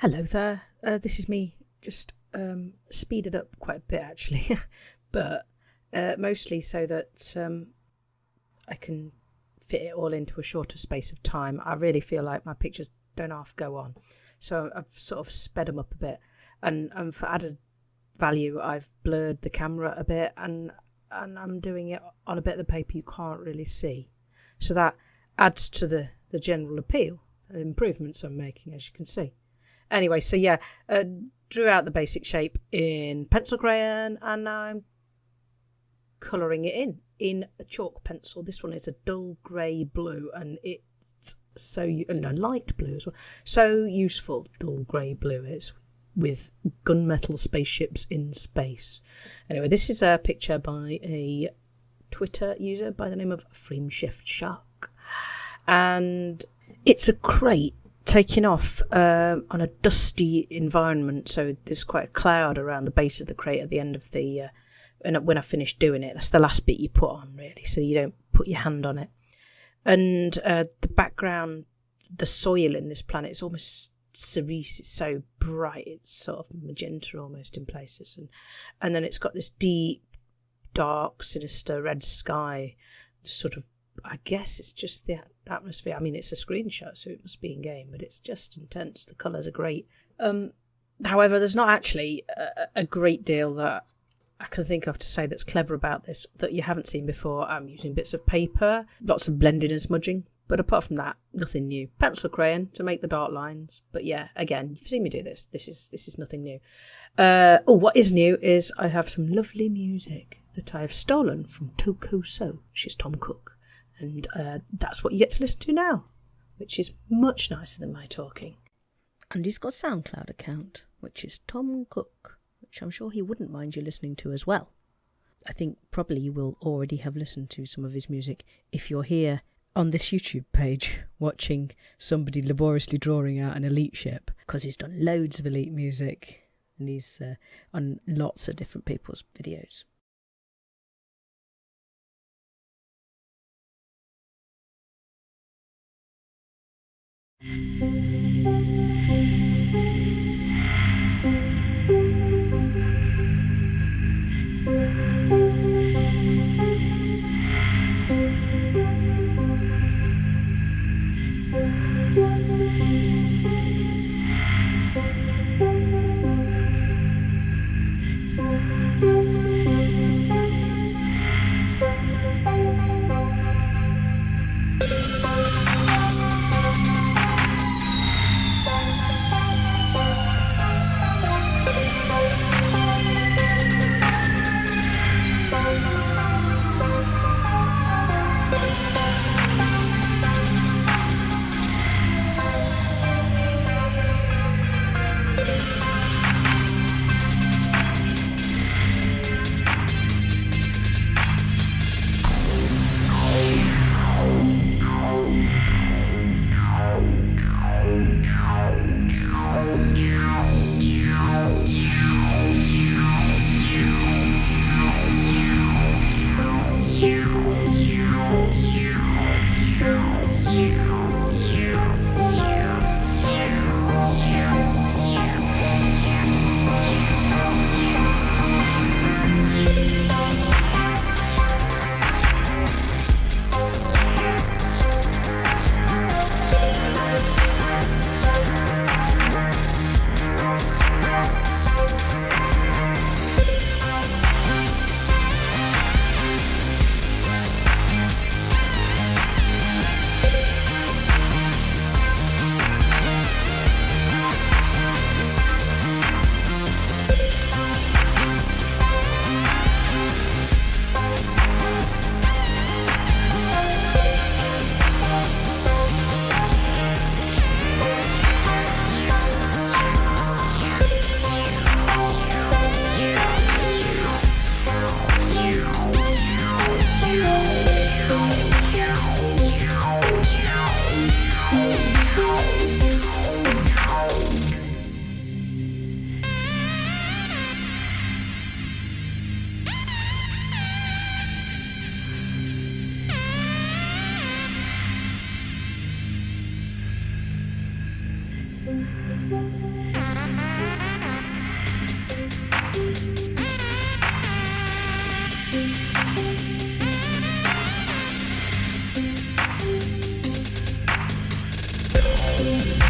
Hello there. Uh, this is me. Just um, speeded up quite a bit actually, but uh, mostly so that um, I can fit it all into a shorter space of time. I really feel like my pictures don't half go on, so I've sort of sped them up a bit, and, and for added value, I've blurred the camera a bit, and and I'm doing it on a bit of the paper you can't really see, so that adds to the the general appeal. Improvements I'm making, as you can see. Anyway, so yeah, uh, drew out the basic shape in pencil crayon and now I'm colouring it in in a chalk pencil. This one is a dull grey blue and it's so, no, light blue as well. So useful, dull grey blue is with gunmetal spaceships in space. Anyway, this is a picture by a Twitter user by the name of Frameshift Shark. And it's a Krait taking off um, on a dusty environment. So there's quite a cloud around the base of the Krait at the end of the. Uh, when I finish doing it, that's the last bit you put on, really, so you don't put your hand on it. And uh, the background, the soil in this planet is almost cerise. It's so bright. It's sort of magenta almost in places, and and then it's got this deep, dark, sinister red sky, sort of I guess it's just the atmosphere. I mean, it's a screenshot, so it must be in game, but it's just intense. The colours are great. Um, however, there's not actually a, a, great deal that I can think of to say that's clever about this that you haven't seen before. I'm using bits of paper, lots of blending and smudging, but apart from that, nothing new. Pencil crayon to make the dark lines, but yeah, again, you've seen me do this. This is this is nothing new. Uh, oh, what is new is I have some lovely music that I have stolen from Toko So. She's Tom Cook and uh, that's what you get to listen to now, which is much nicer than my talking. And he's got a SoundCloud account, which is Tom Cook, which I'm sure he wouldn't mind you listening to as well. I think probably you will already have listened to some of his music if you're here on this YouTube page watching somebody laboriously drawing out an elite ship because he's done loads of elite music and he's uh, on lots of different people's videos. Música We'll be right back.